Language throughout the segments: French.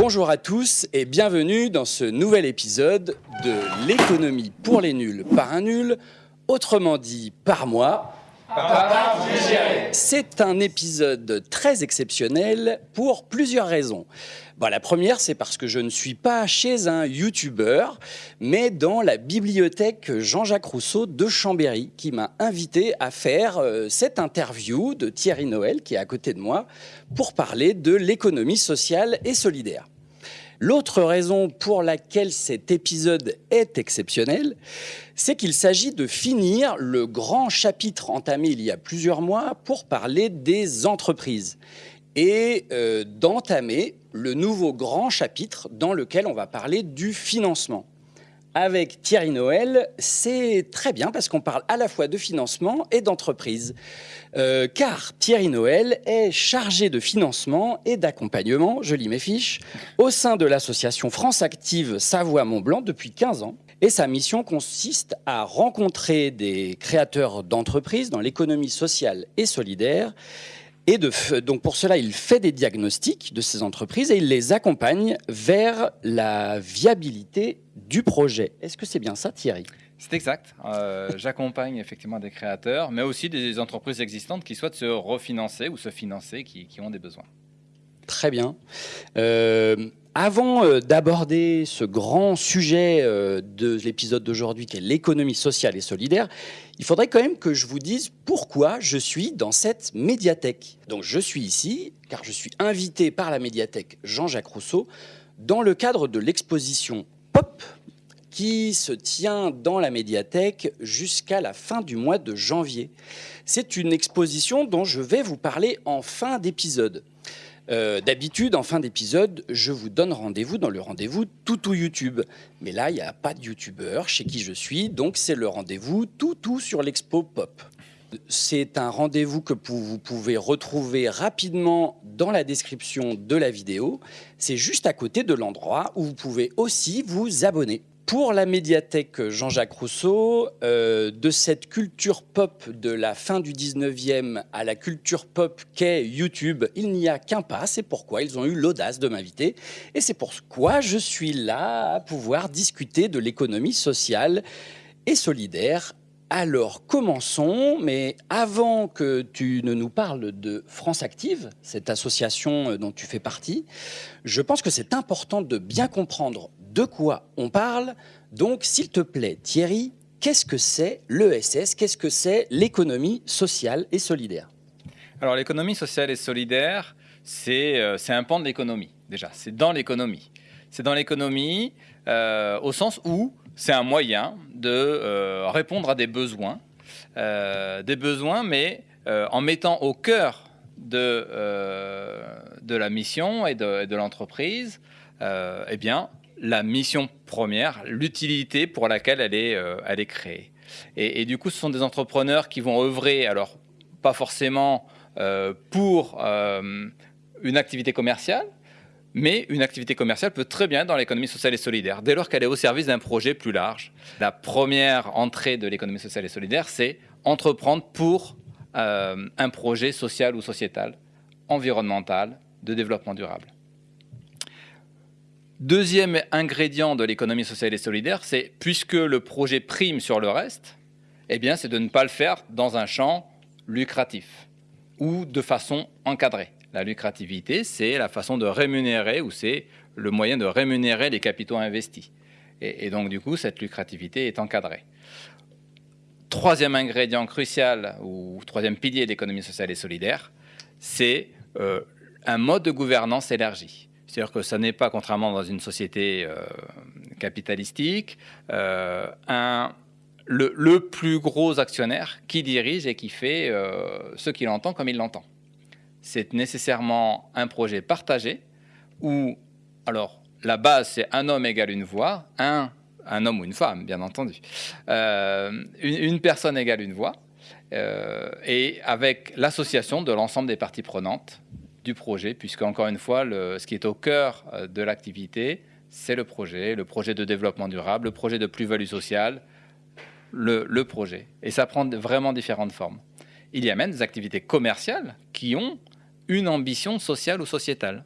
Bonjour à tous et bienvenue dans ce nouvel épisode de l'économie pour les nuls par un nul, autrement dit par moi. C'est un épisode très exceptionnel pour plusieurs raisons. Bon, la première, c'est parce que je ne suis pas chez un YouTuber, mais dans la bibliothèque Jean-Jacques Rousseau de Chambéry, qui m'a invité à faire euh, cette interview de Thierry Noël, qui est à côté de moi, pour parler de l'économie sociale et solidaire. L'autre raison pour laquelle cet épisode est exceptionnel, c'est qu'il s'agit de finir le grand chapitre entamé il y a plusieurs mois pour parler des entreprises et euh, d'entamer le nouveau grand chapitre dans lequel on va parler du financement. Avec Thierry Noël, c'est très bien parce qu'on parle à la fois de financement et d'entreprise. Euh, car Thierry Noël est chargé de financement et d'accompagnement, je lis mes fiches, au sein de l'association France Active Savoie-Mont-Blanc depuis 15 ans. Et sa mission consiste à rencontrer des créateurs d'entreprises dans l'économie sociale et solidaire et donc pour cela, il fait des diagnostics de ces entreprises et il les accompagne vers la viabilité du projet. Est-ce que c'est bien ça, Thierry? C'est exact. Euh, j'accompagne effectivement des créateurs, mais aussi des entreprises existantes qui souhaitent se refinancer ou se financer, qui, ont des besoins. Très bien. Euh, avant euh, d'aborder ce grand sujet euh, de l'épisode d'aujourd'hui qui est l'économie sociale et solidaire, il faudrait quand même que je vous dise pourquoi je suis dans cette médiathèque. Donc je suis ici car je suis invité par la médiathèque Jean-Jacques Rousseau dans le cadre de l'exposition Pop qui se tient dans la médiathèque jusqu'à la fin du mois de janvier. C'est une exposition dont je vais vous parler en fin d'épisode. Euh, d'habitude, en fin d'épisode, je vous donne rendez-vous dans le rendez-vous Toutou YouTube. Mais là, il n'y a pas de YouTubeur chez qui je suis, donc c'est le rendez-vous Toutou sur l'Expo Pop. C'est un rendez-vous que vous pouvez retrouver rapidement dans la description de la vidéo. C'est juste à côté de l'endroit où vous pouvez aussi vous abonner pour la médiathèque Jean-Jacques Rousseau, euh, de cette culture pop de la fin du 19e à la culture pop qu'est YouTube, il n'y a qu'un pas. C'est pourquoi ils ont eu l'audace de m'inviter. Et c'est pourquoi je suis là à pouvoir discuter de l'économie sociale et solidaire. Alors commençons, mais avant que tu ne nous parles de France Active, cette association dont tu fais partie, je pense que c'est important de bien comprendre de quoi on parle. Donc, s'il te plaît, Thierry, qu'est-ce que c'est l'ESS Qu'est-ce que c'est l'économie sociale et solidaire? Alors, l'économie sociale et solidaire, euh, c'est un pan de l'économie, déjà. C'est dans l'économie. C'est dans l'économie euh, au sens où c'est un moyen de euh, répondre à des besoins, des besoins, mais en mettant au cœur de, de la mission et de, de l'entreprise, eh bien, la mission première, l'utilité pour laquelle elle est, euh, créée. Et, du coup, ce sont des entrepreneurs qui vont œuvrer, alors pas forcément euh, pour euh, une activité commerciale, mais une activité commerciale peut très bien être dans l'économie sociale et solidaire, dès lors qu'elle est au service d'un projet plus large. La première entrée de l'économie sociale et solidaire, c'est entreprendre pour un projet social ou sociétal, environnemental, de développement durable. Deuxième ingrédient de l'économie sociale et solidaire, c'est puisque le projet prime sur le reste, eh bien, c'est de ne pas le faire dans un champ lucratif ou de façon encadrée. La lucrativité, c'est la façon de rémunérer ou c'est le moyen de rémunérer les capitaux investis. Et, donc, du coup, cette lucrativité est encadrée. Troisième ingrédient crucial ou troisième pilier de l'économie sociale et solidaire, c'est euh, un mode de gouvernance élargi. C'est-à-dire que ça n'est pas, contrairement dans une société euh, capitalistique, euh, un, le, plus gros actionnaire qui dirige et qui fait euh, ce qu'il entend comme il l'entend. C'est nécessairement un projet partagé où, alors, la base, c'est un homme égale une voix, un, un homme ou une femme, bien entendu, une, une, personne égale une voix, et avec l'association de l'ensemble des parties prenantes, du projet, puisque encore une fois, le, ce qui est au cœur euh, de l'activité, c'est le projet, le projet de développement durable, le projet de plus-value sociale, le, projet. Et ça prend vraiment différentes formes. Il y a même des activités commerciales qui ont une ambition sociale ou sociétale.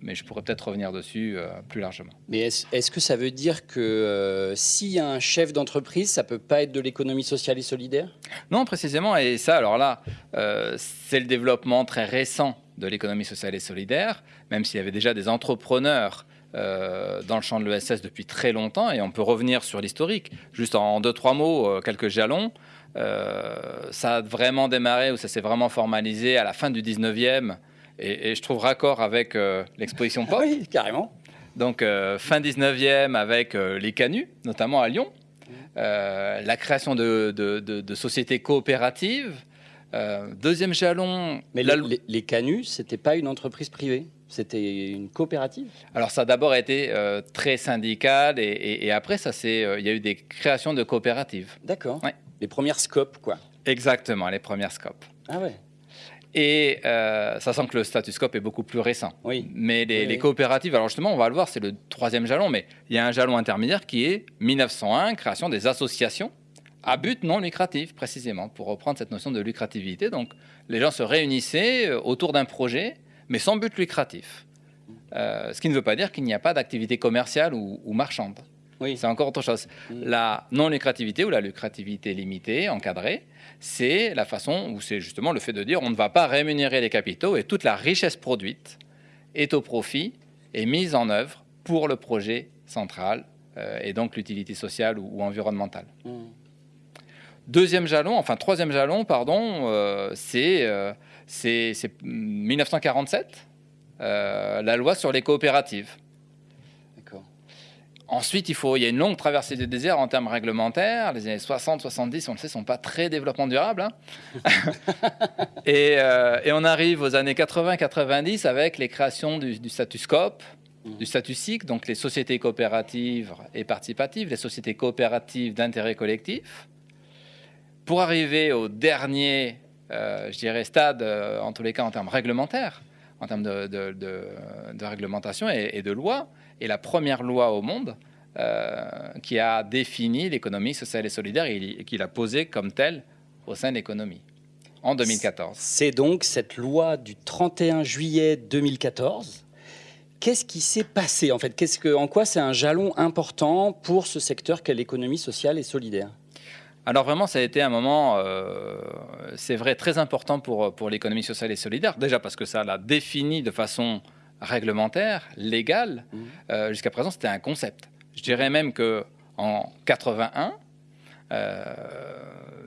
mais je pourrais peut-être revenir dessus euh, plus largement. Mais est-ce est que ça veut dire que euh, s'il y a un chef d'entreprise, ça peut pas être de l'économie sociale et solidaire? Non, précisément. Et ça, alors là, euh, c'est le développement très récent de l'économie sociale et solidaire, même s'il y avait déjà des entrepreneurs dans le champ de l'ESS depuis très longtemps. Et on peut revenir sur l'historique. Juste en deux, trois mots, quelques jalons. ça a vraiment démarré, ou ça s'est vraiment formalisé à la fin du 19e et, je trouve raccord avec euh, l'exposition pop. oui, carrément. Donc, euh, fin 19e avec euh, les canuts, notamment à Lyon. la création de, de, sociétés coopératives. Deuxième jalon. Mais les, les, canuts, c'était pas une entreprise privée c'était une coopérative? Alors ça a d'abord été très syndical et, et, après ça c'est il y a eu des créations de coopératives. D'accord. Les premières scopes quoi. Exactement, les premières scopes. Ah ouais. Et euh, ça sent que le statuscope est beaucoup plus récent. Oui. Mais les, coopératives, alors justement, on va le voir, c'est le troisième jalon, mais il y a un jalon intermédiaire qui est 1901, création des associations à but non lucratif, précisément, pour reprendre cette notion de lucrativité. Donc, les gens se réunissaient euh, autour d'un projet, mais sans but lucratif. Euh, ce qui ne veut pas dire qu'il n'y a pas d'activité commerciale ou, ou marchande. Oui. C'est encore autre chose. Mm. La non-lucrativité ou la lucrativité limitée, encadrée, c'est la façon où c'est justement le fait de dire on ne va pas rémunérer les capitaux et toute la richesse produite est au profit et mise en œuvre pour le projet central euh, et donc l'utilité sociale ou, environnementale. Mm. Deuxième jalon, enfin troisième jalon, pardon, euh, c'est 1947, euh, la loi sur les coopératives. Ensuite, il, faut, il y a une longue traversée des déserts en termes réglementaires. Les années 60, 70, on le sait, ne sont pas très développement durable. Hein. Euh, et, on arrive aux années 80, 90 avec les créations du, du status COP, du statut SIC, donc les sociétés coopératives et participatives, les sociétés coopératives d'intérêt collectif. Pour arriver au dernier, euh, je dirais, stade, euh, en tous les cas en termes réglementaires, en termes de, réglementation et, de loi, et la première loi au monde euh, qui a défini l'économie sociale et solidaire et, qui l'a posée comme telle au sein de l'économie en 2014. C'est donc cette loi du 31 juillet 2014. Qu'est-ce qui s'est passé en fait? En quoi c'est un jalon important pour ce secteur qu'est l'économie sociale et solidaire? Alors vraiment, ça a été un moment, euh, c'est vrai, très important pour, pour l'économie sociale et solidaire. Déjà parce que ça l'a défini de façon réglementaire, légale. Mmh. Euh, jusqu'à présent, c'était un concept. Je dirais même que en 81, euh,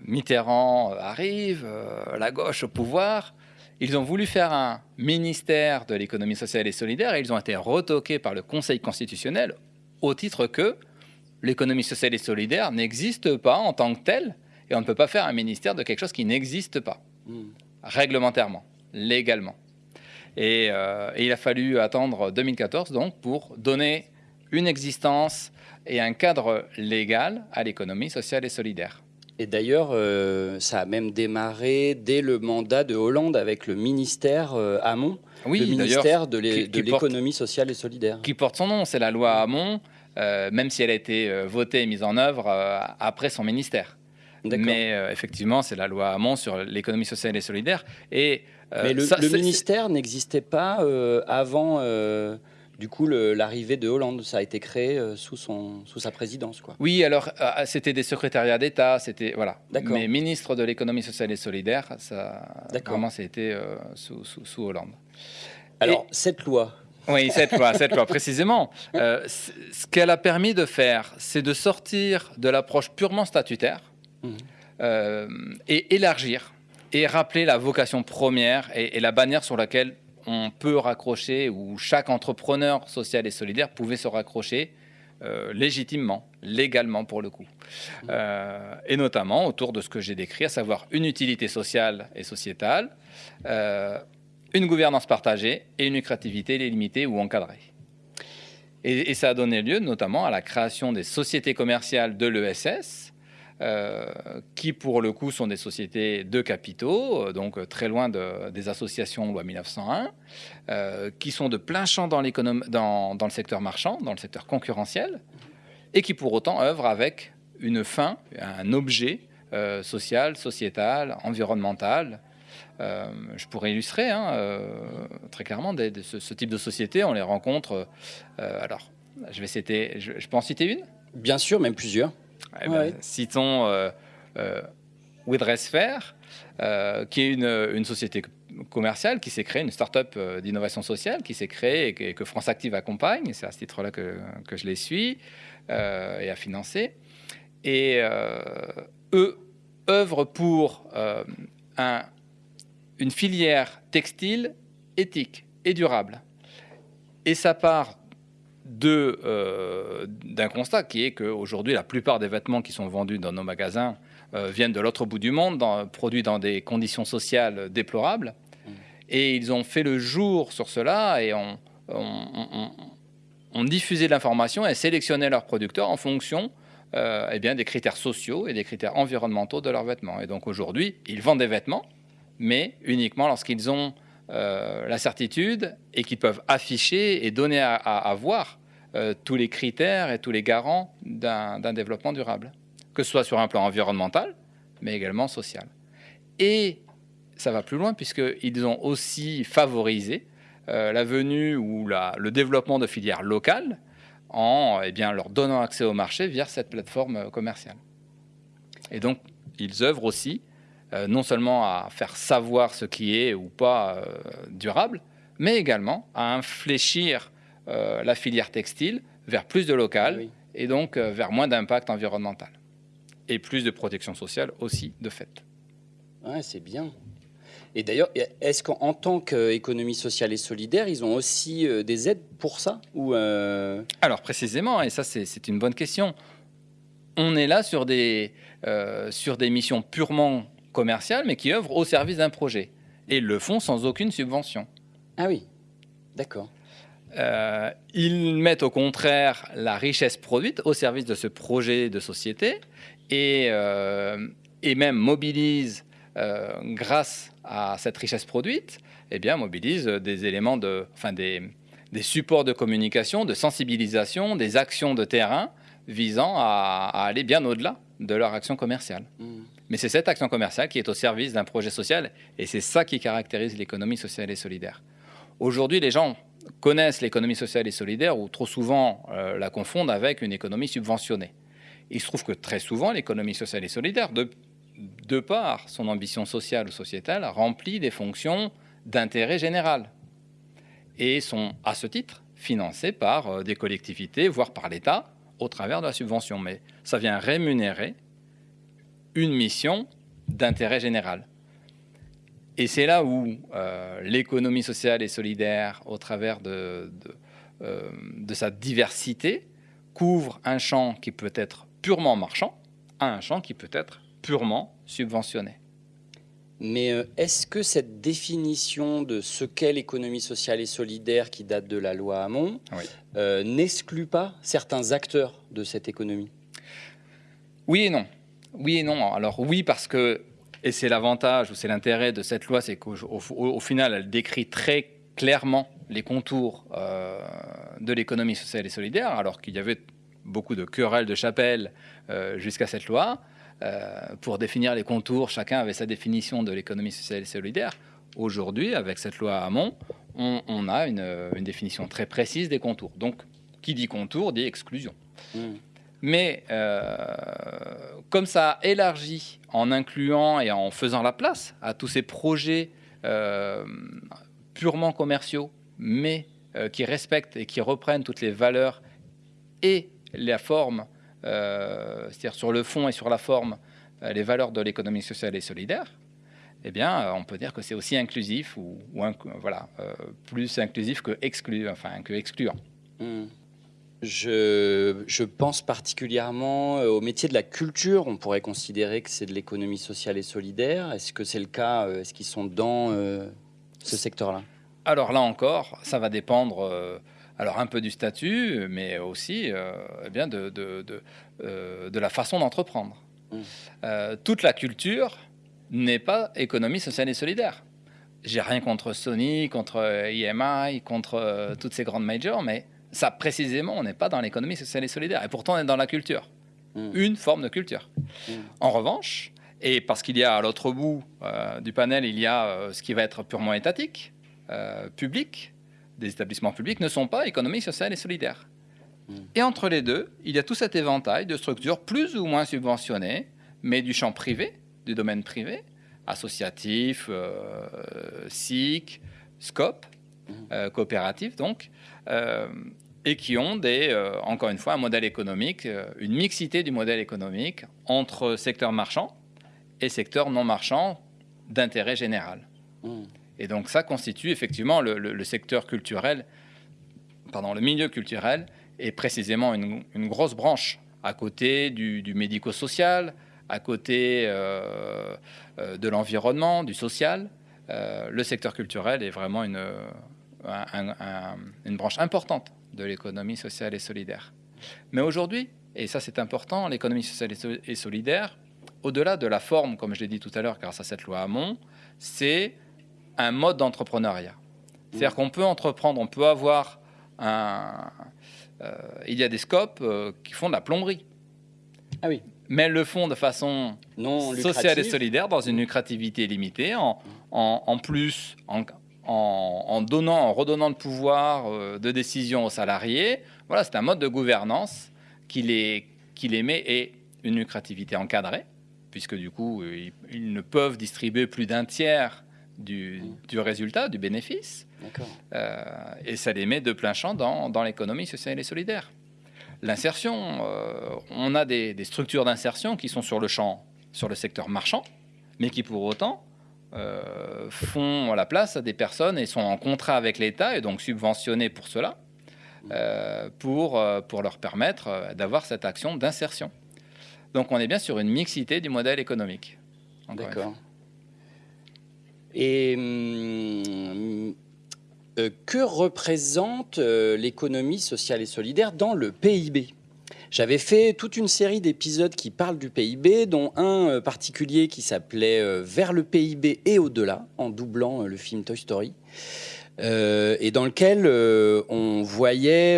Mitterrand arrive, la gauche au pouvoir. Ils ont voulu faire un ministère de l'économie sociale et solidaire et ils ont été retoqués par le Conseil constitutionnel au titre que l'économie sociale et solidaire n'existe pas en tant que telle, et on ne peut pas faire un ministère de quelque chose qui n'existe pas, hmm. réglementairement, légalement. Euh, et, il a fallu attendre 2014 donc pour donner une existence et un cadre légal à l'économie sociale et solidaire. Et d'ailleurs, euh, ça a même démarré dès le mandat de Hollande avec le ministère euh, Hamon, oui, le ministère de l'économie sociale et solidaire. Qui porte son nom, c'est la loi Hamon, même si elle a été euh, votée et mise en œuvre euh, après son ministère. Mais effectivement, c'est la loi Hamon sur l'économie sociale et solidaire. Et, Mais le, ministère n'existait pas avant du coup l'arrivée de Hollande. Ça a été créé sous, son, sous sa présidence. Quoi. Oui, alors c'était des secrétariats d'État, c'était voilà. Mais ministre de l'économie sociale et solidaire, ça vraiment c'était sous, sous, Hollande. Alors cette loi, oui, cette loi, cette précisément. Euh, ce qu'elle a permis de faire, c'est de sortir de l'approche purement statutaire mhm. euh, et élargir et rappeler la vocation première et, la bannière sur laquelle on peut raccrocher, où chaque entrepreneur social et solidaire pouvait se raccrocher euh, légitimement, légalement pour le coup. Mhm. et notamment autour de ce que j'ai décrit, à savoir une utilité sociale et sociétale une gouvernance partagée et une lucrativité limitée ou encadrée. Et, ça a donné lieu notamment à la création des sociétés commerciales de l'ESS, euh, qui pour le coup sont des sociétés de capitaux, euh, donc très loin des associations loi 1901, euh, qui sont de plein champ dans, dans, dans le secteur marchand, dans le secteur concurrentiel, et qui pour autant œuvrent avec une fin, un objet social, sociétal, environnemental, je pourrais illustrer hein, très clairement ce, type de société. On les rencontre. alors, je vais citer. Je, peux en citer une? Bien sûr, même plusieurs. Eh ben, citons Widresphere, qui est une, une société commerciale qui s'est créée, une start-up euh, d'innovation sociale qui s'est créée et que, France Active accompagne. C'est à ce titre-là que, que, je les suis euh, et a financé. Et euh, eux œuvrent pour un, une filière textile éthique et durable. Et ça part d'un constat qui est qu'aujourd'hui, la plupart des vêtements qui sont vendus dans nos magasins euh, viennent de l'autre bout du monde, produits dans des conditions sociales déplorables. Mm. Et ils ont fait le jour sur cela et ont, diffusé l'information et sélectionné leurs producteurs en fonction euh, eh bien, des critères sociaux et des critères environnementaux de leurs vêtements. Et donc aujourd'hui, ils vendent des vêtements, mais uniquement lorsqu'ils ont euh, la certitude et qu'ils peuvent afficher et donner à, voir tous les critères et tous les garants d'un développement durable que ce soit sur un plan environnemental, mais également social. Et ça va plus loin puisqu'ils ont aussi favorisé euh, la venue ou le développement de filières locales en eh bien, leur donnant accès au marché via cette plateforme euh, commerciale. Et donc, ils œuvrent aussi euh, non seulement à faire savoir ce qui est ou pas durable, mais également à infléchir la filière textile vers plus de local et donc vers moins d'impact environnemental et plus de protection sociale aussi, de fait. Ouais, c'est bien. Et d'ailleurs, est-ce qu'en tant qu'économie sociale et solidaire, ils ont aussi euh, des aides pour ça ou euh, Alors précisément, et ça c'est une bonne question, on est là sur des, euh, sur des missions purement commerciales, mais qui œuvrent au service d'un projet, et le font sans aucune subvention. Ah oui, d'accord. ils mettent au contraire la richesse produite au service de ce projet de société euh, et, même mobilise, euh, grâce à cette richesse produite, eh bien, mobilise des éléments de, enfin des, des supports de communication, de sensibilisation, des actions de terrain visant à, aller bien au-delà de leur action commerciale. Mmh. Mais c'est cette action commerciale qui est au service d'un projet social et c'est ça qui caractérise l'économie sociale et solidaire. Aujourd'hui, les gens connaissent l'économie sociale et solidaire ou trop souvent euh, la confondent avec une économie subventionnée. Il se trouve que très souvent, l'économie sociale et solidaire, de, de par son ambition sociale ou sociétale, remplit des fonctions d'intérêt général et sont, à ce titre, financées par euh, des collectivités, voire par l'État, au travers de la subvention. Mais ça vient rémunérer une mission d'intérêt général. Et c'est là où euh, l'économie sociale et solidaire, au travers de, de, euh, de, sa diversité, couvre un champ qui peut être purement marchand à un champ qui peut être purement subventionné. Mais euh, est-ce que cette définition de ce qu'est l'économie sociale et solidaire qui date de la loi Hamon euh, n'exclut pas certains acteurs de cette économie? Oui et non. Oui et non. Alors oui parce que, et c'est l'avantage ou c'est l'intérêt de cette loi, c'est qu'au final, elle décrit très clairement les contours euh, de l'économie sociale et solidaire, alors qu'il y avait beaucoup de querelles de chapelle euh, jusqu'à cette loi. Euh, pour définir les contours, chacun avait sa définition de l'économie sociale et solidaire. Aujourd'hui, avec cette loi Hamon, on, on a une, définition très précise des contours. Donc, qui dit contour dit exclusion. Mmh. Mais euh, comme ça a élargi en incluant et en faisant la place à tous ces projets purement commerciaux, mais qui respectent et qui reprennent toutes les valeurs et la forme, euh, c'est-à-dire sur le fond et sur la forme, euh, les valeurs de l'économie sociale et solidaire, eh bien, euh, on peut dire que c'est aussi inclusif ou, voilà, plus inclusif que exclu, enfin que excluant. Hmm. Je, je, pense particulièrement au métier de la culture. On pourrait considérer que c'est de l'économie sociale et solidaire. Est-ce que c'est le cas Est-ce qu'ils sont dans ce secteur-là? Alors là encore, ça va dépendre alors un peu du statut, mais aussi euh, eh bien de, de, euh, de, la façon d'entreprendre. Mmh. Euh, toute la culture n'est pas économie sociale et solidaire. J'ai rien contre Sony, contre EMI, contre toutes ces grandes majors, mais ça précisément, on n'est pas dans l'économie sociale et solidaire. Et pourtant, on est dans la culture. Mmh. Une forme de culture. Mmh. En revanche, Et parce qu'il y a à l'autre bout euh, du panel, il y a euh, ce qui va être purement étatique, euh, public, des établissements publics ne sont pas économie sociale et solidaire. Mm. Et entre les deux, il y a tout cet éventail de structures plus ou moins subventionnées, mais du champ privé, du domaine privé, associatif, SIC, SCOP, Mm. coopératif donc, et qui ont des, euh, encore une fois un modèle économique, euh, une mixité du modèle économique entre secteur marchand et secteur non marchand d'intérêt général. Mm. Et donc ça constitue effectivement le, le- le secteur culturel, pardon, le milieu culturel est précisément une, une grosse branche à côté du, du médico-social, à côté euh, de l'environnement, du social. Euh, le secteur culturel est vraiment une, un- un- un- une branche importante de l'économie sociale et solidaire. Mais aujourd'hui, et ça c'est important, l'économie sociale et so- et solidaire, au-delà de la forme, comme je l'ai dit tout à l'heure grâce à cette loi Hamon, c'est un mode d'entrepreneuriat. C'est-à-dire qu'on peut entreprendre, on peut avoir un... euh, il y a des scopes euh, qui font de la plomberie. Ah oui. Mais elles le font de façon Non sociale et solidaire dans une lucrativité limitée, en, en, en plus, en, en, en donnant, en redonnant le pouvoir euh, de décision aux salariés. Voilà, c'est un mode de gouvernance qui les, qui les met et une lucrativité encadrée, puisque du coup, euh, ils, ils ne peuvent distribuer plus d'un tiers du, du résultat, du bénéfice. Euh, et ça les met de plein champ dans, dans l'économie sociale et solidaire. L'insertion, euh, on a des, des structures d'insertion qui sont sur le champ, sur le secteur marchand, mais qui pour autant euh, font la place à des personnes et sont en contrat avec l'État et donc subventionnées pour cela, euh, pour, euh, pour leur permettre euh, d'avoir cette action d'insertion. Donc on est bien sur une mixité du modèle économique. D'accord. Et hum, euh, que représente euh, l'économie sociale et solidaire dans le PIB J'avais fait toute une série d'épisodes qui parlent du PIB, dont un euh, particulier qui s'appelait euh, Vers le PIB et au-delà, en doublant euh, le film Toy Story. Et dans lequel on voyait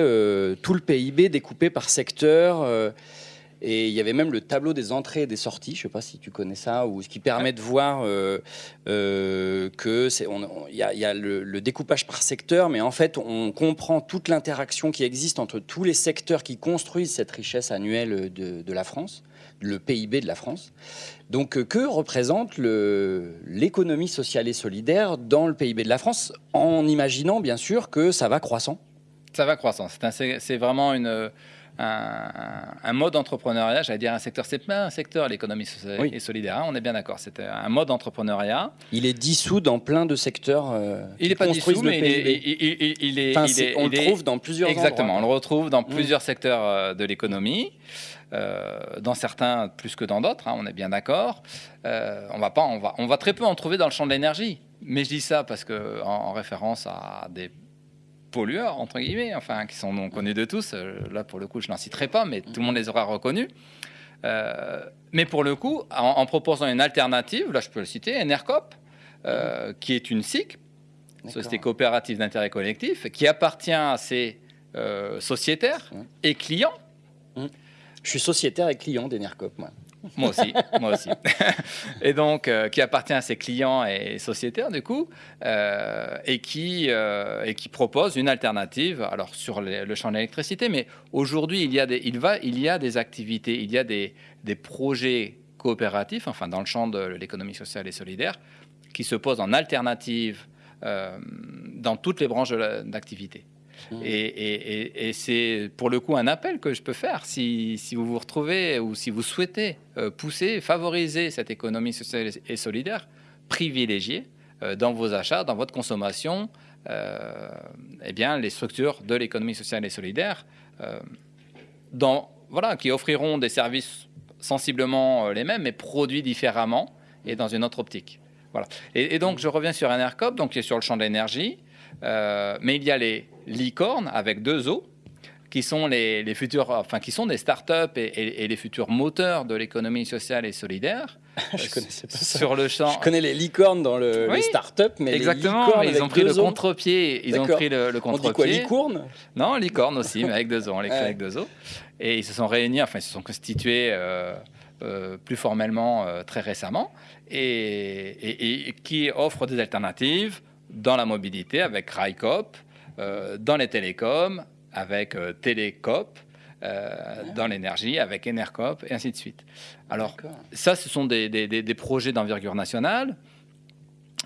tout le PIB découpé par secteur. Et il y avait même le tableau des entrées et des sorties, je ne sais pas si tu connais ça, ou ce qui permet de voir euh, euh, que c'est, il y a, il y a le, le découpage par secteur, mais en fait, on comprend toute l'interaction qui existe entre tous les secteurs qui construisent cette richesse annuelle de, de la France, le PIB de la France. Donc, euh, que représente l'économie sociale et solidaire dans le PIB de la France, en imaginant bien sûr que ça va croissant? Ça va croissant. C'est, un- c'est- c'est vraiment une, un, un mode d'entrepreneuriat, j'allais dire un secteur. C'est pas un secteur, l'économie sociale Oui. et solidaire, hein, on est bien d'accord. C'est un mode d'entrepreneuriat. Il est dissous dans plein de secteurs. euh, Il n'est pas dissous, mais il est, il- est- Enfin, est- on le trouve dans plusieurs Exactement, on le retrouve dans Mm. plusieurs secteurs euh, de l'économie, euh, dans certains plus que dans d'autres, hein, on est bien d'accord. Euh, on va pas, on va, on va très peu en trouver dans le champ de l'énergie. Mais je dis ça parce que en, en référence à des pollueurs entre guillemets, enfin qui sont non connus de tous. Euh, Là pour le coup, je n'en citerai pas, mais tout le monde les aura reconnus. Euh, mais pour le coup, en, en proposant une alternative, là je peux le citer, Enercop, euh, qui est une SIC, Société coopérative d'intérêt collectif, qui appartient à ses euh, sociétaires Ouais. et clients. Je suis sociétaire et client d'Enercop, moi. Moi aussi, moi aussi. et donc, euh, qui appartient à ses clients et sociétaires, du coup, euh, et, qui, euh, et qui propose une alternative, alors sur le champ de l'électricité, mais aujourd'hui, il, y a des- il, il y a des activités, il y a des, des projets coopératifs, enfin, dans le champ de l'économie sociale et solidaire, qui se posent en alternative dans toutes les branches d'activité. Mmh. Et, c'est pour le coup un appel que je peux faire si, vous vous retrouvez ou si vous souhaitez euh, pousser, favoriser cette économie sociale et solidaire, privilégier euh, dans vos achats, dans votre consommation, euh, eh bien, les structures de l'économie sociale et solidaire qui offriront des services sensiblement les mêmes, mais produits différemment et dans une autre optique. Voilà. Et, donc, je reviens sur Enercop, donc qui est sur le champ de l'énergie, euh, mais il y a les licornes avec deux O, qui sont les, les futurs, enfin, qui sont des startups et, et, et les futurs moteurs de l'économie sociale et solidaire. Je connaissais pas ça. Sur le champ. Je connais les licornes dans le, Oui, les startups, mais Exactement, les licornes mais ils ont pris le os, contre-pied. Ils ont pris le, le On dit quoi, contre-pied. licorne? Non, licorne aussi, mais avec deux os. On Ouais. avec deux os. Et ils se sont réunis, enfin, ils se sont constitués euh, plus formellement très récemment, et, qui offre des alternatives dans la mobilité avec RICOP, dans les télécoms avec Télécop, dans l'énergie avec Enercop et ainsi de suite. Alors ça, ce sont des, des projets d'envergure nationale.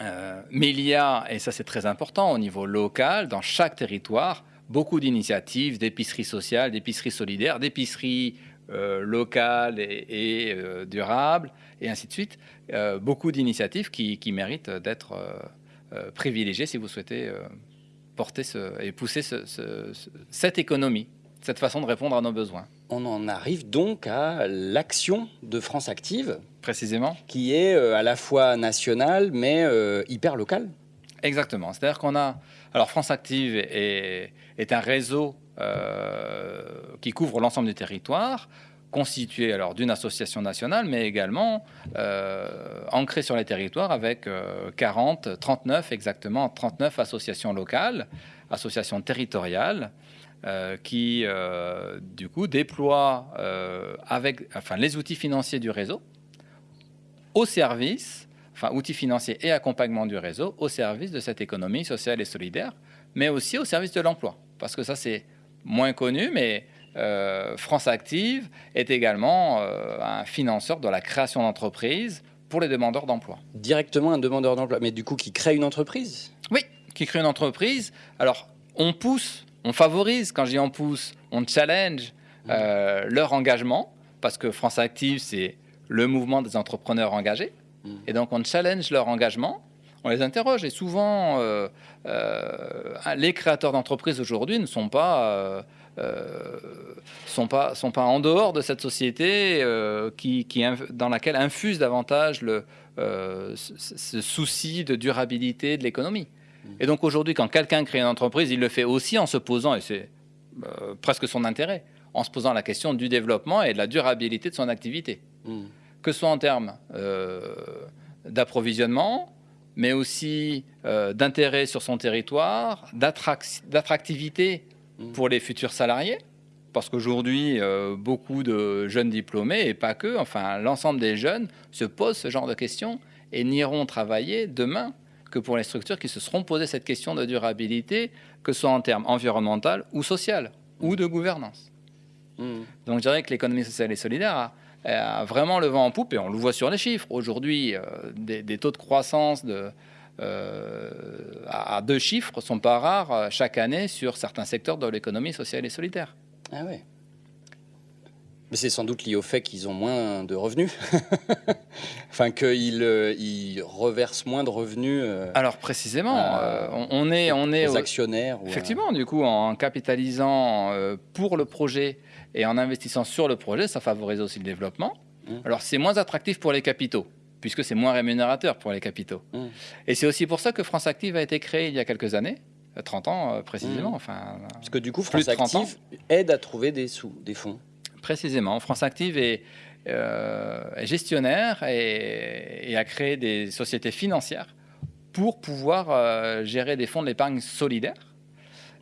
Euh, mais il y a, et ça c'est très important au niveau local, dans chaque territoire, beaucoup d'initiatives d'épicerie sociale, d'épicerie solidaire, d'épicerie euh, locale et, euh, durable, et ainsi de suite. beaucoup d'initiatives qui, méritent d'être privilégiées si vous souhaitez porter et pousser cette économie, cette façon de répondre à nos besoins. On en arrive donc à l'action de France Active. Précisément. Qui est euh, à la fois nationale, mais euh, hyper locale. Exactement. C'est-à-dire qu'on a. Alors, France Active est, est un réseau euh, qui couvre l'ensemble du territoire, constitué alors d'une association nationale, mais également ancré sur les territoires avec 40, 39 exactement, 39 associations locales, associations territoriales. Euh, qui, euh, du coup, déploie euh, avec enfin, les outils financiers du réseau au service, enfin, outils financiers et accompagnement du réseau au service de cette économie sociale et solidaire, mais aussi au service de l'emploi. Parce que ça, c'est moins connu, mais France Active est également un financeur de la création d'entreprises pour les demandeurs d'emploi. Directement un demandeur d'emploi, mais du coup qui crée une entreprise? Oui, qui crée une entreprise. Alors, on pousse on favorise, quand j'y en pousse, on challenge euh, leur engagement, parce que France Active, c'est le mouvement des entrepreneurs engagés. Mm. Et donc, on challenge leur engagement, on les interroge. Et souvent, euh, euh, les créateurs d'entreprises aujourd'hui ne sont pas, sont, pas, sont pas en dehors de cette société qui, qui, dans laquelle infuse davantage le, ce souci de durabilité de l'économie. Et donc aujourd'hui, quand quelqu'un crée une entreprise, il le fait aussi en se posant, et c'est euh, presque son intérêt, en se posant la question du développement et de la durabilité de son activité. Hmm. Que ce soit en termes euh, d'approvisionnement, mais aussi euh, d'intérêt sur son territoire, d'attractivité. Pour les futurs salariés. Parce qu'aujourd'hui, beaucoup de jeunes diplômés, et pas que, enfin l'ensemble des jeunes, se posent ce genre de questions et n'iront travailler demain que pour les structures qui se seront posées cette question de durabilité, que ce soit en termes environnemental ou social, ou de gouvernance. Hmm. Donc je dirais que l'économie sociale et solidaire a, vraiment le vent en poupe, et on le voit sur les chiffres. Aujourd'hui, euh, des, taux de croissance de, euh, à, deux chiffres sont pas rares euh, chaque année sur certains secteurs de l'économie sociale et solidaire. Ah ouais. Mais c'est sans doute lié au fait qu'ils ont moins de revenus. enfin, qu'ils euh, ils reversent moins de revenus. Euh, Alors, précisément, euh, on, est. On est aux actionnaires. Effectivement, du coup, en capitalisant pour le projet et en investissant sur le projet, ça favorise aussi le développement. Mmh. Alors, c'est moins attractif pour les capitaux puisque c'est moins rémunérateur pour les capitaux. Mmh. Et c'est aussi pour ça que France Active a été créée il y a quelques années, 30 ans précisément. Mmh. Enfin, Parce que du coup, France Active aide à trouver des sous, des fonds précisément. France Active est, euh, gestionnaire et, a créé des sociétés financières pour pouvoir euh, gérer des fonds d'épargne solidaire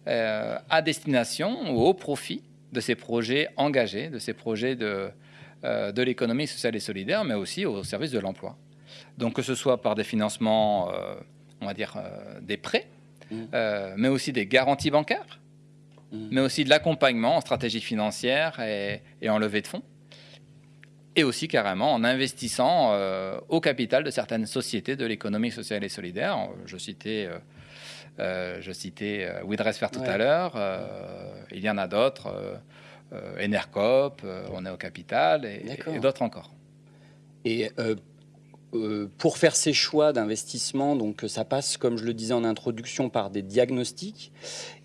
euh, à destination ou au profit de ces projets engagés, de ces projets de, de l'économie sociale et solidaire, mais aussi au service de l'emploi. Donc que ce soit par des financements, on va dire des prêts, mmh. mais aussi des garanties bancaires Mm. mais aussi de l'accompagnement en stratégie financière et, en levée de fonds. Et aussi carrément en investissant euh, au capital de certaines sociétés de l'économie sociale et solidaire. Je citais, euh, euh je citais euh, tout à l'heure. il y en a d'autres. Enercop, on est au capital et, et d'autres encore. Et euh, pour faire ces choix d'investissement, donc ça passe, comme je le disais en introduction, par des diagnostics.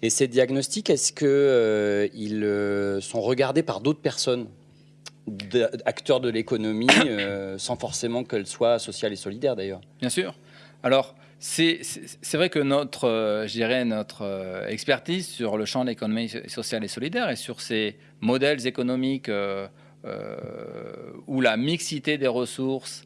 Et ces diagnostics, est-ce euh, ils euh, sont regardés par d'autres personnes, acteurs de l'économie, sans forcément qu'elles soient sociales et solidaires d'ailleurs? Bien sûr. Alors, c'est vrai que notre, je dirais, notre expertise sur le champ de l'économie sociale et solidaire et sur ces modèles économiques où la mixité des ressources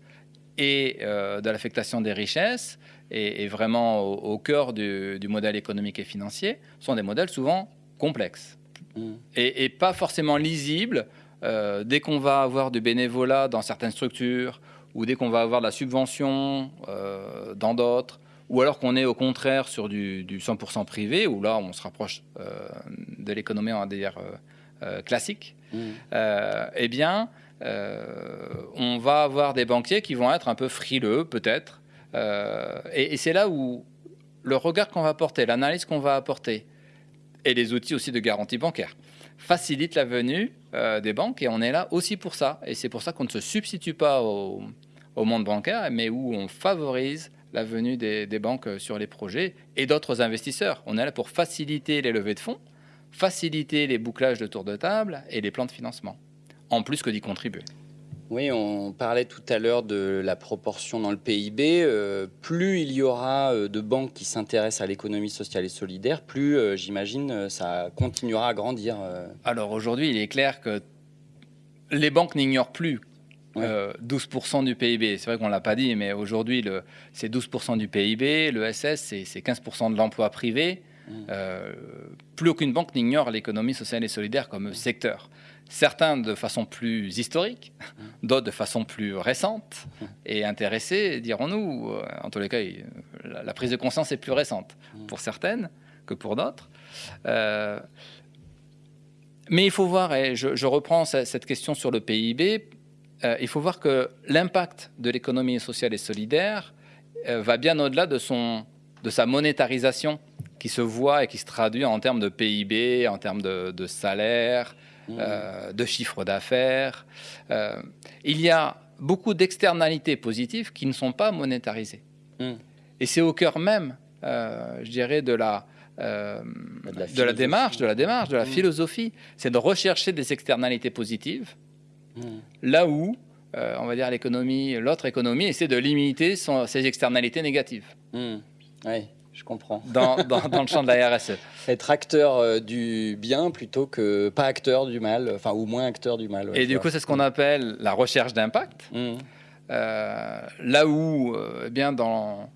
et euh, de l'affectation des richesses, et, vraiment au, cœur du, modèle économique et financier, sont des modèles souvent complexes mm. et, pas forcément lisibles euh, dès qu'on va avoir du bénévolat dans certaines structures, ou dès qu'on va avoir de la subvention euh, dans d'autres, ou alors qu'on est au contraire sur du, 100% privé, où là on se rapproche euh, de l'économie, on va dire, classique, mmh. eh bien, on va avoir des banquiers qui vont être un peu frileux, peut-être. et c'est là où le regard qu'on va porter, l'analyse qu'on va apporter, et les outils aussi de garantie bancaire facilite la venue euh, des banques et on est là aussi pour ça. Et c'est pour ça qu'on ne se substitue pas au, monde bancaire, mais où on favorise la venue des, banques sur les projets et d'autres investisseurs. On est là pour faciliter les levées de fonds, faciliter les bouclages de tour de table et les plans de financement, en plus que d'y contribuer. Oui, on parlait tout à l'heure de la proportion dans le PIB. Euh, plus il y aura euh, de banques qui s'intéressent à l'économie sociale et solidaire, plus, euh, j'imagine, ça continuera à grandir. Alors aujourd'hui, il est clair que les banques n'ignorent plus 12% du PIB. C'est vrai qu'on ne l'a pas dit, mais aujourd'hui, c'est 12% du PIB. Le SS, c'est 15% de l'emploi privé. Mmh. plus aucune banque n'ignore l'économie sociale et solidaire comme secteur certains de façon plus historique, mmh. d'autres de façon plus récente mmh. et intéressés, dirons-nous. Euh, en tous les cas, la prise de conscience est plus récente pour certaines que pour d'autres. Euh, mais il faut voir, et je, reprends cette question sur le PIB, euh, il faut voir que l'impact de l'économie sociale et solidaire va bien au-delà de, son, de sa monétarisation qui se voit et qui se traduit en termes de PIB, en termes de, de salaire, euh, de chiffre d'affaires. Euh, il y a beaucoup d'externalités positives qui ne sont pas monétarisées. Hmm. Et c'est au cœur même, euh, je dirais, de la, de la, démarche, de la démarche, de la hmm. philosophie, c'est de rechercher des externalités positives, hmm. là où, on va dire, l'économie, l'autre économie essaie de limiter ses externalités négatives. Oui je comprends. Dans, le champ de la RSE. Être acteur euh, du bien plutôt que pas acteur du mal, enfin, ou moins acteur du mal. et du coup, c'est ce qu'on appelle la recherche d'impact. Mmh. Euh, là où, euh, eh bien, dans,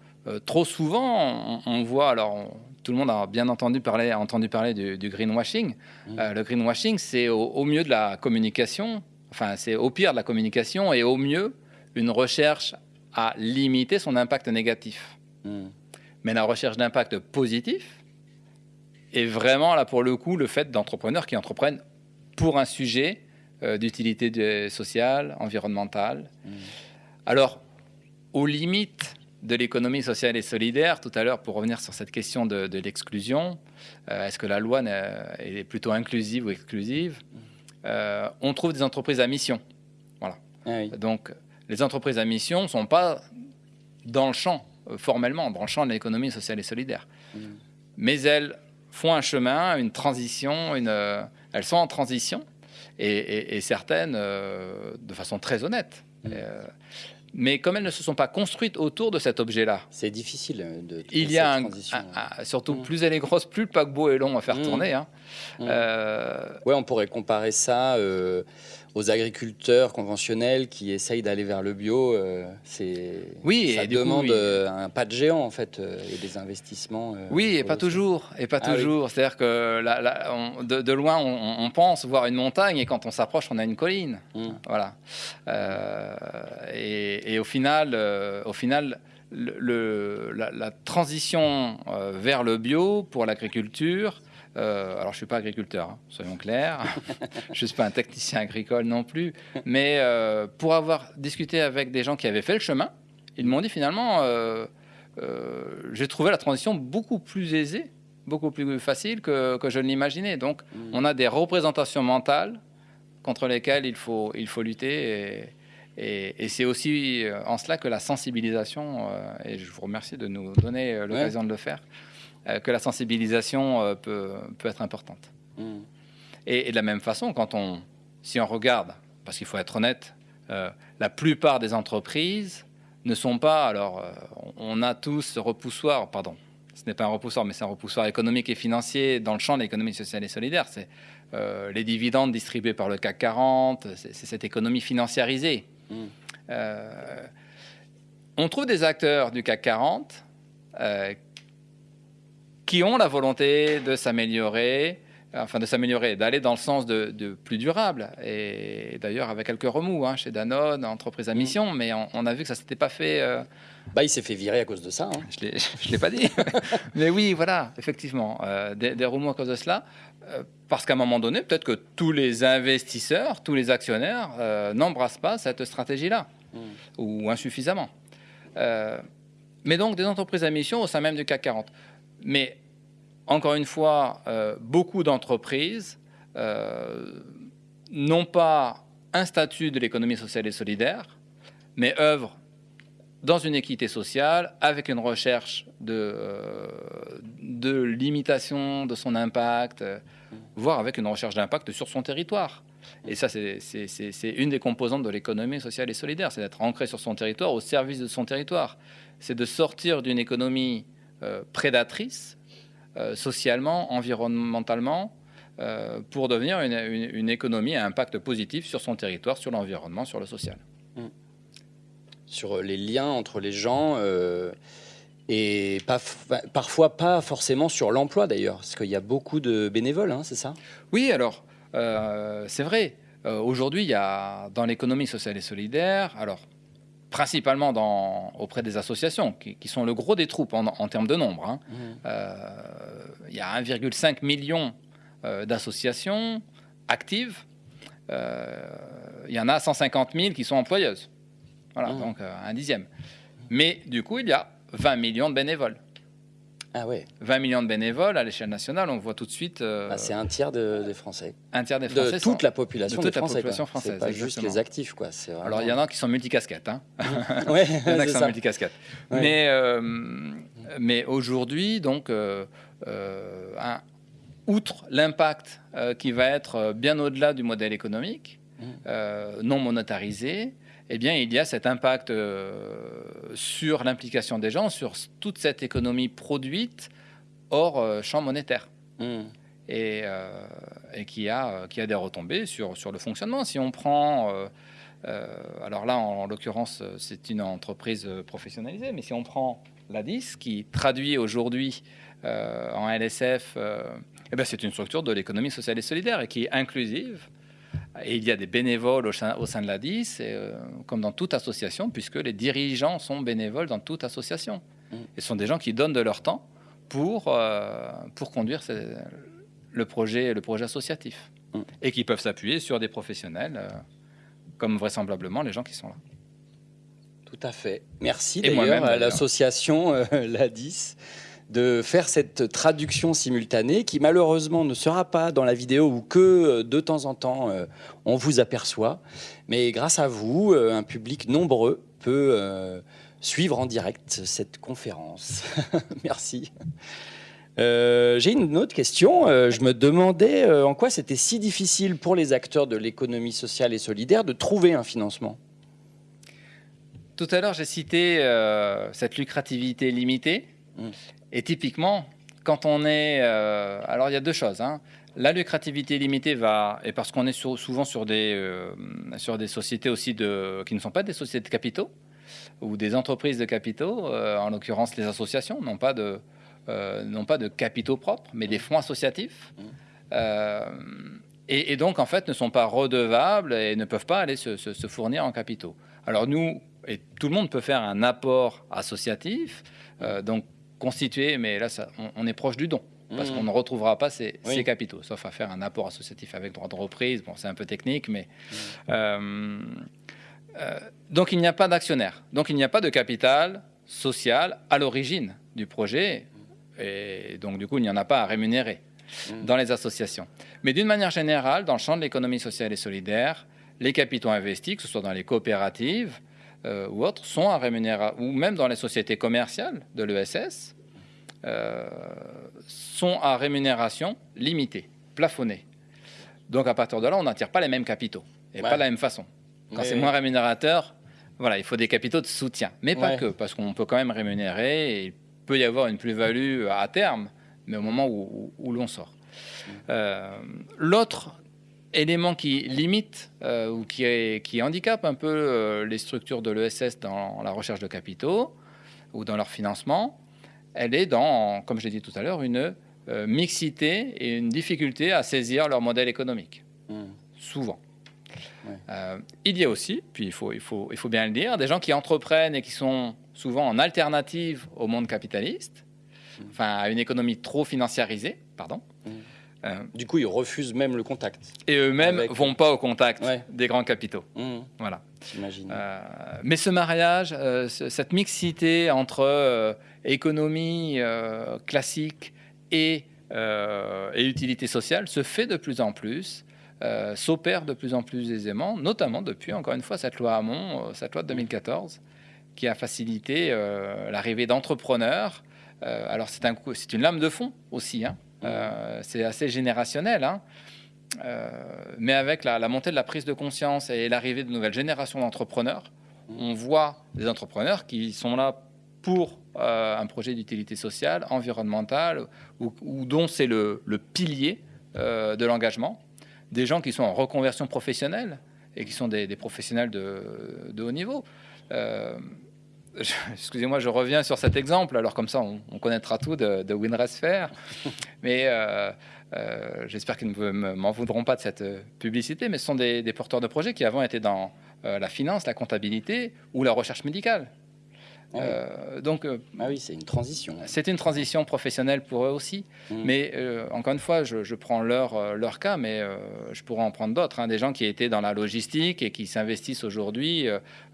trop souvent, on, voit, alors, tout le monde a bien entendu parler, entendu parler du, greenwashing. Mmh. le greenwashing, c'est au, mieux de la communication, enfin, c'est au pire de la communication et au mieux une recherche à limiter son impact négatif. Mmh. Mais la recherche d'impact positif est vraiment, là pour le coup, le fait d'entrepreneurs qui entreprennent pour un sujet euh, d'utilité sociale, environnementale. Mmh. Alors, aux limites de l'économie sociale et solidaire, tout à l'heure, pour revenir sur cette question de, l'exclusion, euh, est-ce que la loi est plutôt inclusive ou exclusive? Mmh. Euh, On trouve des entreprises à mission. Voilà. Ah Donc, les entreprises à mission ne sont pas dans le champ euh, formellement en branchant l'économie sociale et solidaire. Mmh. Mais elles font un chemin, une transition, une, euh, elles sont en transition, et, certaines de façon très honnête. Mmh. Mais comme elles ne se sont pas construites autour de cet objet-là, c'est difficile de. Il y a un, surtout mmh. plus elle est grosse, plus le paquebot est long à faire tourner. Hein. ouais, on pourrait comparer ça aux agriculteurs conventionnels qui essayent d'aller vers le bio, euh, c'est oui, ça demande euh, un pas de géant en fait euh, et des investissements. oui, et pas toujours, et pas ah toujours. C'est-à-dire que de, loin on, pense voir une montagne et quand on s'approche on a une colline. Mmh. Voilà. Et, au final, au final. Le, la, la, transition vers le bio pour l'agriculture, euh, alors, je ne suis pas agriculteur, hein, soyons clairs. je ne suis pas un technicien agricole non plus. Mais euh, pour avoir discuté avec des gens qui avaient fait le chemin, ils m'ont dit finalement, euh, j'ai trouvé la transition beaucoup plus aisée, beaucoup plus facile que, je ne l'imaginais. Donc, mmh. on a des représentations mentales contre lesquelles il faut, il faut lutter. Et, c'est aussi en cela que la sensibilisation, et je vous remercie de nous donner l'occasion de le faire, que la sensibilisation euh, peut, peut, être importante. Hmm. Et, de la même façon, quand on, si on regarde, parce qu'il faut être honnête, euh, la plupart des entreprises ne sont pas. Alors, on a tous ce repoussoir, pardon, ce n'est pas un repoussoir, mais c'est un repoussoir économique et financier dans le champ de l'économie sociale et solidaire. C'est les dividendes distribués par le CAC 40, c'est cette économie financiarisée. Hmm. on trouve des acteurs du CAC 40 qui ont la volonté de s'améliorer, enfin de s'améliorer, d'aller dans le sens de, de plus durable. Et d'ailleurs, avec quelques remous hein, chez Danone, entreprise à Mm. mission, mais on, on a vu que ça s'était pas fait. euh, Bah, il s'est fait virer à cause de ça. hein. je l'ai- je l'ai pas dit. mais oui, voilà, effectivement, euh, des, des remous à cause de cela. euh, parce qu'à un moment donné, peut-être que tous les investisseurs, tous les actionnaires n'embrassent pas cette stratégie-là, Mm. ou insuffisamment. Mais donc des entreprises à mission au sein même du CAC 40. Mais encore une fois, euh, beaucoup d'entreprises euh, n'ont pas un statut de l'économie sociale et solidaire, mais œuvrent dans une équité sociale avec une recherche de, euh, limitation de son impact, voire avec une recherche d'impact sur son territoire. Et ça, c'est- une des composantes de l'économie sociale et solidaire, c'est d'être ancré sur son territoire, au service de son territoire. C'est de sortir d'une économie prédatrice, euh, socialement, environnementalement, euh, pour devenir une, une- une économie à impact positif sur son territoire, sur l'environnement, sur le social. Sur les liens entre les gens. euh, et pas, parfois pas forcément sur l'emploi d'ailleurs, parce qu'il y a beaucoup de bénévoles, hein, c'est ça? Oui, alors, euh, c'est vrai. Euh, Aujourd'hui, il y a dans l'économie sociale et solidaire, alors principalement dans, auprès des associations, qui, qui sont le gros des troupes en, en termes de nombre. hein. Euh, il y a 1,5 million euh, d'associations actives. Euh, il y en a 150 000 qui sont employeuses. Voilà, Mmh. donc un dixième. Mais du coup, il y a 20 millions de bénévoles. Ah ouais, 20 millions de bénévoles à l'échelle nationale, on voit tout de suite euh, Bah, c'est un tiers de- des Français. un tiers des Français. De sont- toute la population de toute des la Français. population quoi. française, C'est pas juste exactement. les actifs, quoi. Vraiment- Alors, il y en a qui sont multicasquettes. Hein. Ouais, Il y en a qui sont multicasquettes. Ouais. Mais, euh, mais aujourd'hui, donc, euh, euh, un- outre l'impact euh, qui va être euh, bien au-delà du modèle économique, Mm. euh, non monétarisé, eh bien, il y a cet impact euh, sur l'implication des gens, sur toute cette économie produite hors euh, champ monétaire Mmh. et, euh, et qui, a, qui a des retombées sur, sur le fonctionnement. Si on prend, alors là en, l'occurrence c'est une entreprise professionnalisée, mais si on prend l'ADIS qui traduit aujourd'hui euh, en LSF, euh, eh ben c'est une structure de l'économie sociale et solidaire et qui est inclusive. Et il y a des bénévoles au sein, au sein de l'ADIS, euh, comme dans toute association, puisque les dirigeants sont bénévoles dans toute association. Mm. Et ce sont des gens qui donnent de leur temps pour, euh, pour conduire le, projet, le projet associatif. Mm. Et qui peuvent s'appuyer sur des professionnels, euh, comme vraisemblablement les gens qui sont là. Tout à fait. Merci d'ailleurs à l'association l'ADIS de faire cette traduction simultanée qui malheureusement ne sera pas dans la vidéo ou que euh, de temps en temps euh, on vous aperçoit. Mais grâce à vous, euh, un public nombreux peut suivre en direct cette conférence. Merci. Euh, J'ai une autre question. Euh, je me demandais euh, en quoi c'était si difficile pour les acteurs de l'économie sociale et solidaire de trouver un financement. Tout à l'heure, j'ai cité cette lucrativité limitée. Mm. Et typiquement, quand on est... euh, alors, il y a deux choses. hein. La lucrativité limitée va... Et parce qu'on est sur- souvent sur des, euh, sur des sociétés aussi de, qui ne sont pas des sociétés de capitaux ou des entreprises de capitaux, euh, en l'occurrence les associations, n'ont pas de, pas de capitaux propres, mais des fonds associatifs. Mm. Euh, et, et donc, en fait, ne sont pas redevables et ne peuvent pas aller se, se- se fournir en capitaux. Alors, nous, et tout le monde peut faire un apport associatif, euh, donc constitué, mais là, ça- on, on est proche du don. Parce Mmh. qu'on ne retrouvera pas ces, Oui. ces capitaux, sauf à faire un apport associatif avec droit de reprise. Bon, c'est un peu technique, mais. Mmh. euh, euh, donc, il n'y a pas d'actionnaire. Donc, il n'y a pas de capital social à l'origine du projet. Et donc, du coup, il n'y en a pas à rémunérer Mm. dans les associations. Mais d'une manière générale, dans le champ de l'économie sociale et solidaire, les capitaux investis, que ce soit dans les coopératives euh, ou autres, sont à rémunérer, ou même dans les sociétés commerciales de l'ESS, sont à rémunération limitée, plafonnée. Donc à partir de là, on n'attire pas les mêmes capitaux et Ouais. pas de la même façon. Quand c'est moins rémunérateur, voilà, il faut des capitaux de soutien, mais pas Ouais. que, parce qu'on peut quand même rémunérer et il peut y avoir une plus-value à terme, mais au moment où, où- où l'on sort. Euh, L'autre élément qui limite euh, ou qui, est- qui handicape un peu euh, les structures de l'ESS dans la recherche de capitaux ou dans leur financement, elle est dans, comme je l'ai dit tout à l'heure, une mixité et une difficulté à saisir leur modèle économique. Mmh. Souvent. Ouais. Euh, il y a aussi, puis il faut, il, faut, il faut bien le dire, des gens qui entreprennent et qui sont souvent en alternative au monde capitaliste, enfin à une économie trop financiarisée, pardon. Euh, Du coup, ils refusent même le contact. et eux-mêmes Avec- vont pas au contact Ouais. des grands capitaux. Mmh, Voilà. J'imagine. Euh, mais ce mariage, euh, ce- cette mixité entre économie classique et, et utilité sociale se fait de plus en plus, s'opère de plus en plus aisément, notamment depuis, encore une fois, cette loi Hamon, cette loi de 2014, qui a facilité l'arrivée d'entrepreneurs. Alors c'est un coup- c'est une lame de fond aussi, hein. Euh, c'est assez générationnel, hein. Euh, mais avec la, montée de la prise de conscience et l'arrivée de nouvelles générations d'entrepreneurs, on voit des entrepreneurs qui sont là pour euh, un projet d'utilité sociale, environnementale, ou, dont c'est le, pilier de l'engagement. Des gens qui sont en reconversion professionnelle et qui sont des, professionnels de haut niveau. Excusez-moi, je reviens sur cet exemple. Alors comme ça, on, on connaîtra tout de, de Fair. Mais euh, euh, j'espère qu'ils ne me- m'en voudront pas de cette euh, publicité. Mais ce sont des, des porteurs de projets qui avant étaient dans euh, la finance, la comptabilité ou la recherche médicale. Ah oui. Euh, donc euh, Ah oui, c'est une transition. c'est une transition professionnelle pour eux aussi. Mm. Mais euh, encore une fois, je, je prends leur, leur cas, mais je pourrais en prendre d'autres. hein, des gens qui étaient dans la logistique et qui s'investissent aujourd'hui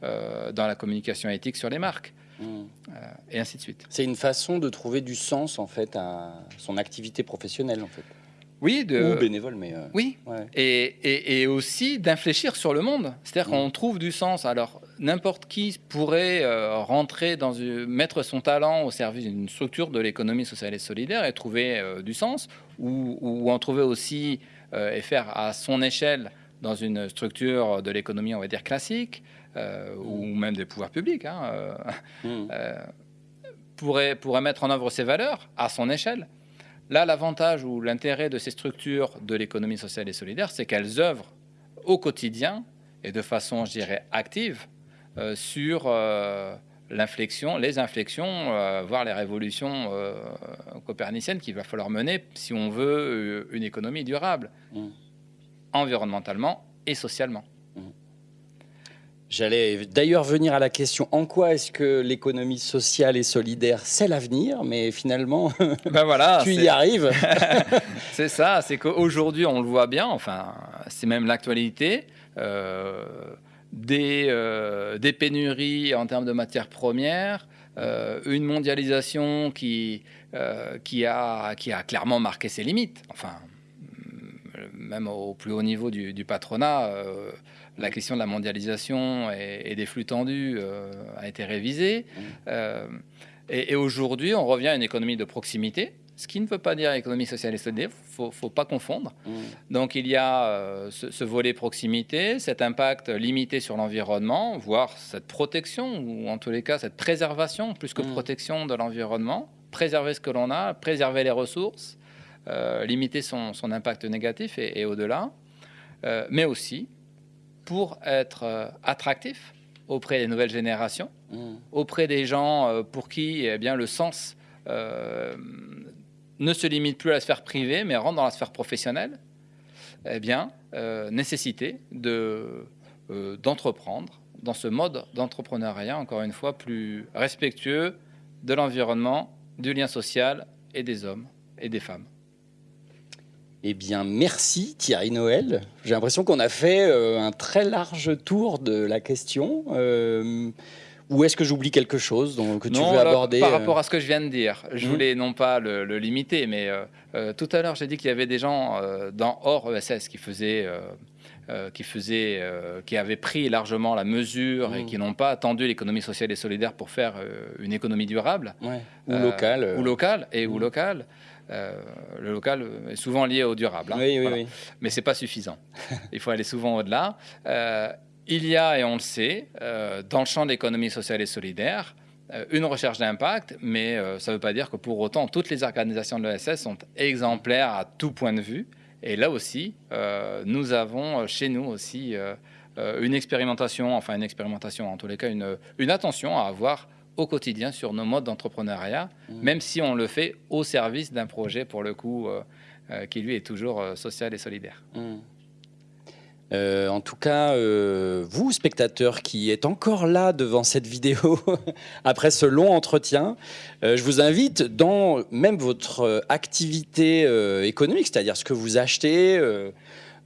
dans la communication éthique sur les marques, Mmh. euh, et ainsi de suite. C'est une façon de trouver du sens en fait à son activité professionnelle en fait. Oui, de, Ou bénévole, mais euh, oui. ouais. Et, et- et aussi d'infléchir sur le monde. C'est-à-dire Mm. qu'on trouve du sens. Alors, n'importe qui pourrait euh, rentrer dans une, mettre son talent au service d'une structure de l'économie sociale et solidaire et trouver euh, du sens, ou, ou en trouver aussi et faire à son échelle dans une structure de l'économie, on va dire classique, ou même des pouvoirs publics. hein, Mmh. euh, pourrait, pourrait mettre en œuvre ses valeurs à son échelle. Là, l'avantage ou l'intérêt de ces structures de l'économie sociale et solidaire, c'est qu'elles œuvrent au quotidien et de façon, je dirais, active euh, sur euh, l'inflexion, les inflexions, euh, voire les révolutions coperniciennes qu'il va falloir mener si on veut une économie durable, Mm. environnementalement et socialement. J'allais d'ailleurs venir à la question en quoi est-ce que l'économie sociale et solidaire c'est l'avenir, mais finalement ben voilà, tu y arrives. C'est ça, c'est qu'aujourd'hui, on le voit bien, enfin, c'est même l'actualité, euh, des, euh, des pénuries en termes de matières premières, euh, une mondialisation qui, qui, a, qui a clairement marqué ses limites. Enfin, même au plus haut niveau du, du patronat, la question de la mondialisation et, et des flux tendus euh, a été révisée. Mm. Euh, et et aujourd'hui, on revient à une économie de proximité, ce qui ne veut pas dire économie sociale et solidaire, il ne faut pas confondre. Mmh. Donc il y a euh, ce, ce volet proximité, cet impact limité sur l'environnement, voire cette protection, ou en tous les cas cette préservation, plus que Mm. protection de l'environnement, préserver ce que l'on a, préserver les ressources, euh, limiter son, son impact négatif et, et au-delà, Euh, mais aussi pour être euh, attractif auprès des nouvelles générations, Mmh. auprès des gens euh, pour qui eh bien, le sens euh, ne se limite plus à la sphère privée, mais rentre dans la sphère professionnelle, eh bien, euh, nécessité de, euh, d'entreprendre dans ce mode d'entrepreneuriat, encore une fois, plus respectueux de l'environnement, du lien social et des hommes et des femmes. Eh bien, merci Thierry Noël. J'ai l'impression qu'on a fait euh, un très large tour de la question. Euh, ou est-ce que j'oublie quelque chose dont, que tu Non, veux là, aborder Par euh, rapport à ce que je viens de dire, je Mhm. voulais non pas le, le limiter, mais euh, tout à l'heure, j'ai dit qu'il y avait des gens dans hors ESS qui faisaient. euh, qui, faisaient, euh, qui avaient pris largement la mesure et Mhm. qui n'ont pas attendu l'économie sociale et solidaire pour faire euh, une économie durable. ouais, Ou local. euh. Ou local, et ou Mhm. Euh, le local est souvent lié au durable. hein. Oui, oui, Voilà oui. mais c'est pas suffisant. Il faut aller souvent au-delà. Euh, il y a, et on le sait, euh, dans le champ de l'économie sociale et solidaire, une recherche d'impact, mais ça ne veut pas dire que pour autant toutes les organisations de l'ESS sont exemplaires à tout point de vue. Et là aussi, nous avons chez nous aussi une expérimentation, enfin une expérimentation, en tous les cas une, une attention à avoir au quotidien sur nos modes d'entrepreneuriat, Mmh. même si on le fait au service d'un projet, pour le coup, euh, euh, qui lui est toujours euh, social et solidaire. Mm. Euh, en tout cas, vous, spectateurs qui êtes encore là devant cette vidéo après ce long entretien, je vous invite dans même votre activité économique, c'est-à-dire ce que vous achetez,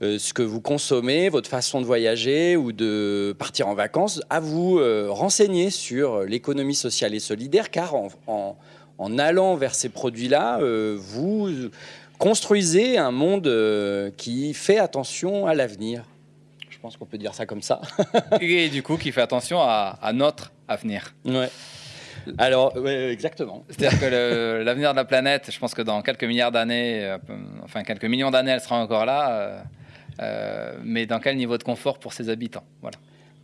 euh, ce que vous consommez, votre façon de voyager ou de partir en vacances, à vous euh, renseigner sur l'économie sociale et solidaire, car en, en- en allant vers ces produits-là, euh, vous construisez un monde qui fait attention à l'avenir. Je pense qu'on peut dire ça comme ça. et du coup, qui fait attention à, à notre avenir. Ouais. Alors, ouais, exactement. C'est-à-dire que l'avenir de la planète, je pense que dans quelques milliards d'années, euh, enfin quelques millions d'années, elle sera encore là. euh, mais dans quel niveau de confort pour ses habitants Voilà.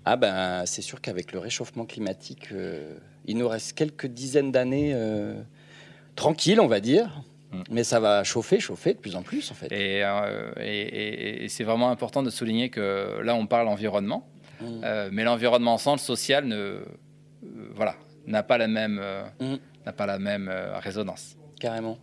Ah ben, c'est sûr qu'avec le réchauffement climatique, euh, il nous reste quelques dizaines d'années euh, tranquilles, on va dire. Mm. Mais ça va chauffer, chauffer de plus en plus, en fait. Et, euh, et- et- et c'est vraiment important de souligner que là, on parle environnement, Mm. euh, mais l'environnement sans le social ne, euh, voilà, n'a pas la même, euh, Mm. n'a pas la même euh, résonance. Carrément.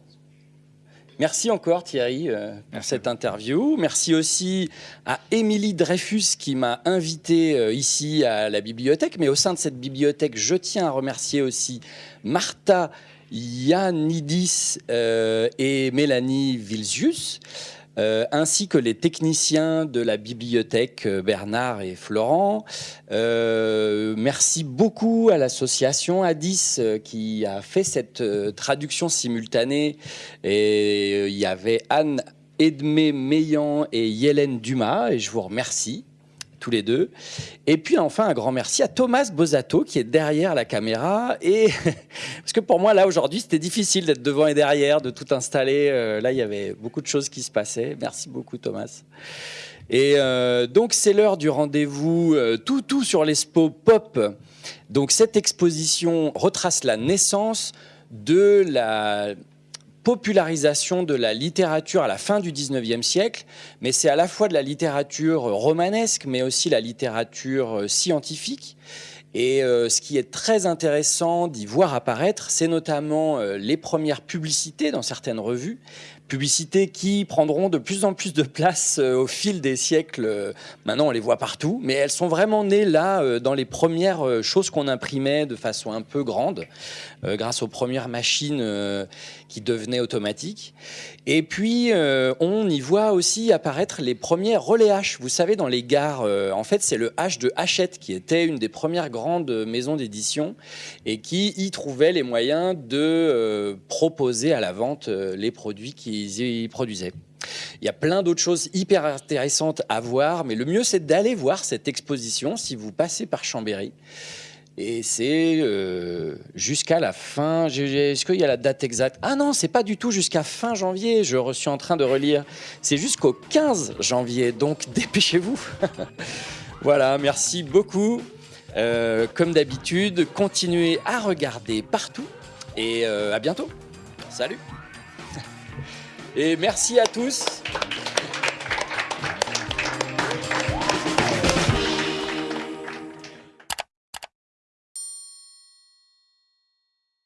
Merci encore Thierry euh, pour Merci. cette interview. Merci aussi à Émilie Dreyfus qui m'a invité euh, ici à la bibliothèque. Mais au sein de cette bibliothèque, je tiens à remercier aussi Martha Yannidis euh, et Mélanie Vilzius. Euh, ainsi que les techniciens de la bibliothèque euh, Bernard et Florent. Euh, merci beaucoup à l'association Addis qui a fait cette traduction simultanée. Et il y avait Anne Edmé Meillan et Hélène Dumas, et je vous remercie tous les deux. Et puis enfin, un grand merci à Thomas Bosato qui est derrière la caméra. Et parce que pour moi, là, aujourd'hui, c'était difficile d'être devant et derrière, de tout installer. Euh, là, il y avait beaucoup de choses qui se passaient. Merci beaucoup, Thomas. Et euh, donc, c'est l'heure du rendez-vous euh, tout, tout sur l'Expo Pop. Donc, cette exposition retrace la naissance de la popularisation de la littérature à la fin du 19e siècle, mais c'est à la fois de la littérature romanesque, mais aussi la littérature euh, scientifique. Et euh, ce qui est très intéressant d'y voir apparaître, c'est notamment euh, les premières publicités dans certaines revues, publicités qui prendront de plus en plus de place euh, au fil des siècles. Euh, Maintenant, on les voit partout, mais elles sont vraiment nées là, euh, dans les premières choses qu'on imprimait de façon un peu grande, grâce aux premières machines qui devenaient automatiques. Et puis, on y voit aussi apparaître les premiers relais H. Vous savez, dans les gares, en fait, c'est le H de Hachette, qui était une des premières grandes maisons d'édition et qui y trouvait les moyens de proposer à la vente les produits qu'ils y produisaient. Il y a plein d'autres choses hyper intéressantes à voir, mais le mieux, c'est d'aller voir cette exposition si vous passez par Chambéry. Et c'est euh, jusqu'à la fin. Est-ce qu'il y a la date exacte? Ah non, c'est pas du tout jusqu'à fin janvier. Je suis en train de relire. C'est jusqu'au 15 janvier. Donc dépêchez-vous. voilà, merci beaucoup. Euh, comme d'habitude, continuez à regarder partout. Et euh, à bientôt. Salut. Et merci à tous.